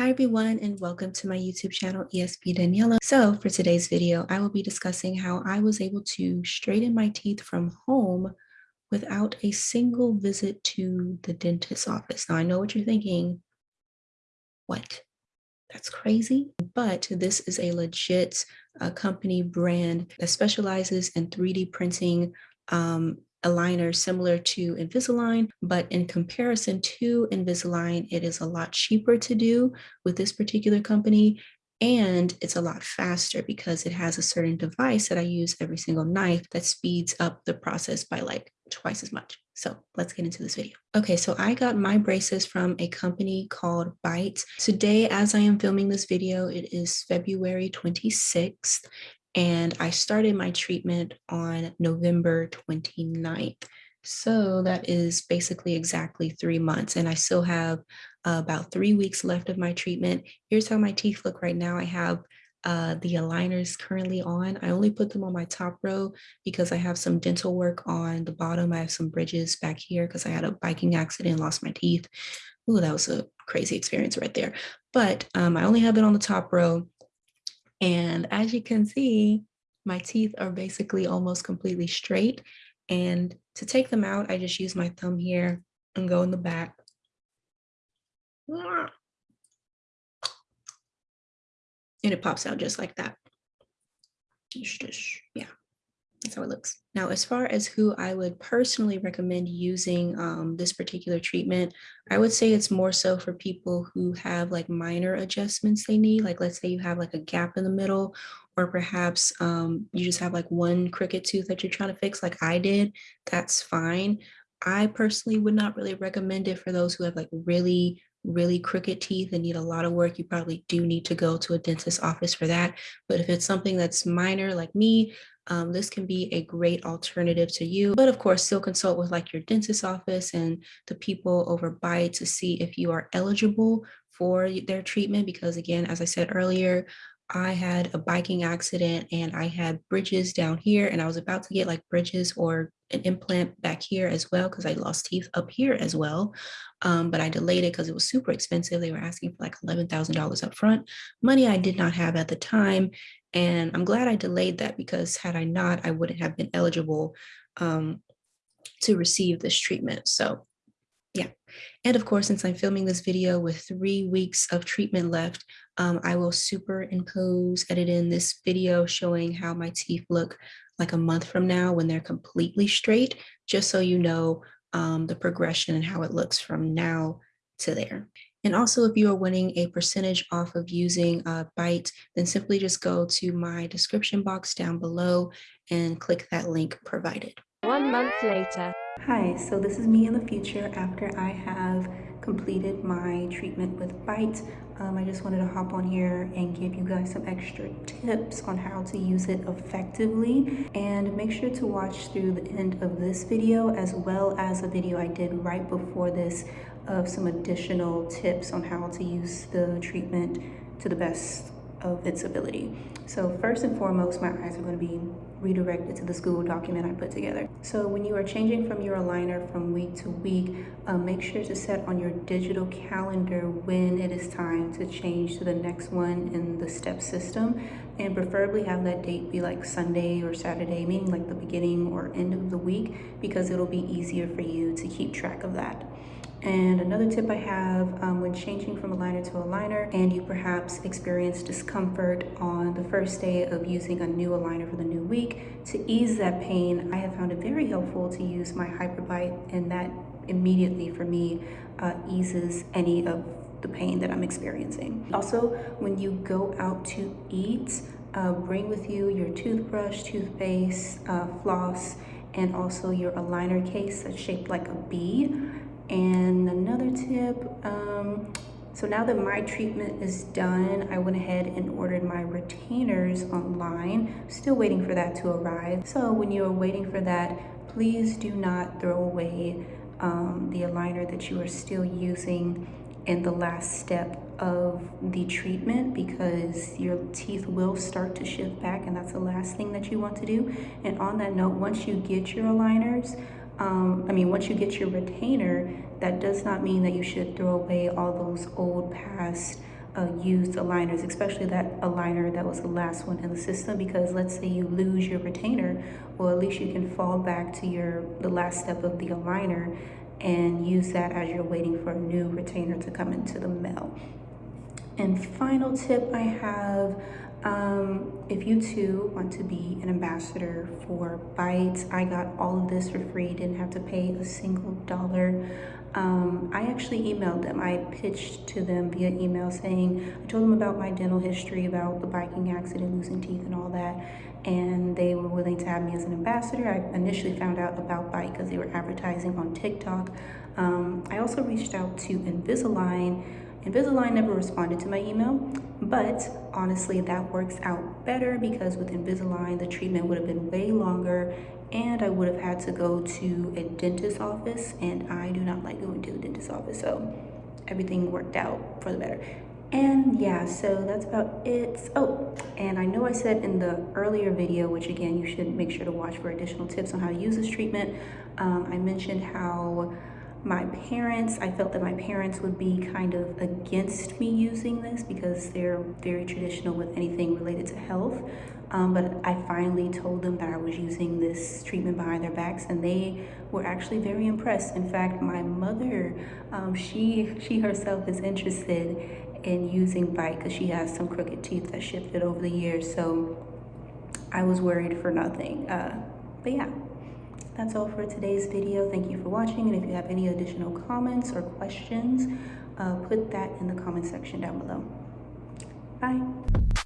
Hi everyone and welcome to my YouTube channel ESP Daniela. So for today's video, I will be discussing how I was able to straighten my teeth from home without a single visit to the dentist's office. Now I know what you're thinking, what? That's crazy. But this is a legit uh, company brand that specializes in 3D printing um, aligner similar to Invisalign, but in comparison to Invisalign, it is a lot cheaper to do with this particular company. And it's a lot faster because it has a certain device that I use every single night that speeds up the process by like twice as much. So let's get into this video. Okay, so I got my braces from a company called Byte. Today, as I am filming this video, it is February 26th, and I started my treatment on November 29th. So that is basically exactly three months and I still have uh, about three weeks left of my treatment. Here's how my teeth look right now. I have uh, the aligners currently on. I only put them on my top row because I have some dental work on the bottom. I have some bridges back here because I had a biking accident, and lost my teeth. Ooh, that was a crazy experience right there. But um, I only have it on the top row. And as you can see, my teeth are basically almost completely straight. And to take them out, I just use my thumb here and go in the back. And it pops out just like that. It's just, yeah. That's how it looks. Now, as far as who I would personally recommend using um, this particular treatment, I would say it's more so for people who have like minor adjustments they need. Like let's say you have like a gap in the middle, or perhaps um, you just have like one crooked tooth that you're trying to fix like I did, that's fine. I personally would not really recommend it for those who have like really really crooked teeth and need a lot of work, you probably do need to go to a dentist's office for that. But if it's something that's minor like me, um, this can be a great alternative to you. But of course, still consult with like your dentist office and the people over by to see if you are eligible for their treatment. Because again, as I said earlier, I had a biking accident and I had bridges down here and I was about to get like bridges or an implant back here as well because I lost teeth up here as well. Um, but I delayed it because it was super expensive. They were asking for like $11,000 up front, money I did not have at the time. And I'm glad I delayed that because had I not, I wouldn't have been eligible um, to receive this treatment. So yeah. And of course, since I'm filming this video with three weeks of treatment left, um, I will superimpose, edit in this video showing how my teeth look like a month from now when they're completely straight, just so you know um, the progression and how it looks from now to there. And also if you are winning a percentage off of using uh, Byte, then simply just go to my description box down below and click that link provided. One month later. Hi, so this is me in the future after I have completed my treatment with Byte. Um, I just wanted to hop on here and give you guys some extra tips on how to use it effectively. And make sure to watch through the end of this video as well as a video I did right before this of some additional tips on how to use the treatment to the best of its ability. So first and foremost, my eyes are going to be redirected to the Google document I put together. So when you are changing from your aligner from week to week, uh, make sure to set on your digital calendar when it is time to change to the next one in the step system and preferably have that date be like Sunday or Saturday, meaning like the beginning or end of the week because it'll be easier for you to keep track of that. And another tip I have um, when changing from a liner to a liner and you perhaps experience discomfort on the first day of using a new aligner for the new week, to ease that pain, I have found it very helpful to use my HyperByte and that immediately for me uh, eases any of the pain that I'm experiencing. Also, when you go out to eat, uh, bring with you your toothbrush, toothpaste, uh, floss, and also your aligner case that's shaped like a bee and another tip, um, so now that my treatment is done, I went ahead and ordered my retainers online. Still waiting for that to arrive. So when you are waiting for that, please do not throw away um, the aligner that you are still using in the last step of the treatment because your teeth will start to shift back and that's the last thing that you want to do. And on that note, once you get your aligners, um, I mean, once you get your retainer, that does not mean that you should throw away all those old past uh, used aligners, especially that aligner that was the last one in the system because let's say you lose your retainer, well at least you can fall back to your the last step of the aligner and use that as you're waiting for a new retainer to come into the mail. And final tip I have, um, if you too want to be an ambassador for Bytes, I got all of this for free, didn't have to pay a single dollar. Um, I actually emailed them. I pitched to them via email saying, I told them about my dental history, about the biking accident, losing teeth and all that. And they were willing to have me as an ambassador. I initially found out about Byte because they were advertising on TikTok. Um, I also reached out to Invisalign Invisalign never responded to my email, but honestly, that works out better because with Invisalign, the treatment would have been way longer and I would have had to go to a dentist office and I do not like going to the dentist office. So everything worked out for the better. And yeah, so that's about it. Oh, and I know I said in the earlier video, which again, you should make sure to watch for additional tips on how to use this treatment. Um, I mentioned how my parents, I felt that my parents would be kind of against me using this because they're very traditional with anything related to health. Um, but I finally told them that I was using this treatment behind their backs and they were actually very impressed. In fact, my mother, um, she, she herself is interested in using Byte because she has some crooked teeth that shifted over the years. So I was worried for nothing. Uh, but yeah that's all for today's video. Thank you for watching and if you have any additional comments or questions uh, put that in the comment section down below. Bye